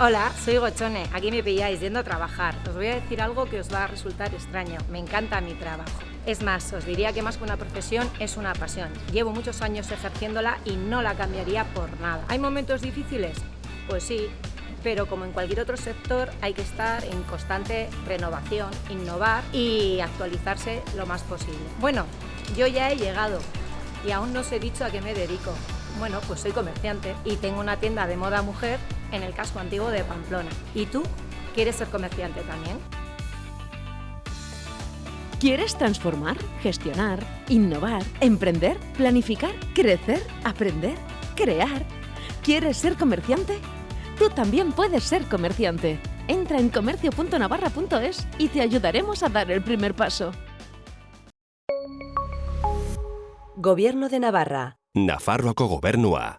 Hola, soy Gochone. Aquí me pilláis yendo a trabajar. Os voy a decir algo que os va a resultar extraño. Me encanta mi trabajo. Es más, os diría que más que una profesión es una pasión. Llevo muchos años ejerciéndola y no la cambiaría por nada. ¿Hay momentos difíciles? Pues sí, pero como en cualquier otro sector hay que estar en constante renovación, innovar y actualizarse lo más posible. Bueno, yo ya he llegado y aún no os he dicho a qué me dedico. Bueno, pues soy comerciante y tengo una tienda de moda mujer en el casco antiguo de Pamplona. ¿Y tú? ¿Quieres ser comerciante también? ¿Quieres transformar, gestionar, innovar, emprender, planificar, crecer, aprender, crear? ¿Quieres ser comerciante? Tú también puedes ser comerciante. Entra en comercio.navarra.es y te ayudaremos a dar el primer paso. Gobierno de Navarra. Nafarroako gobernua.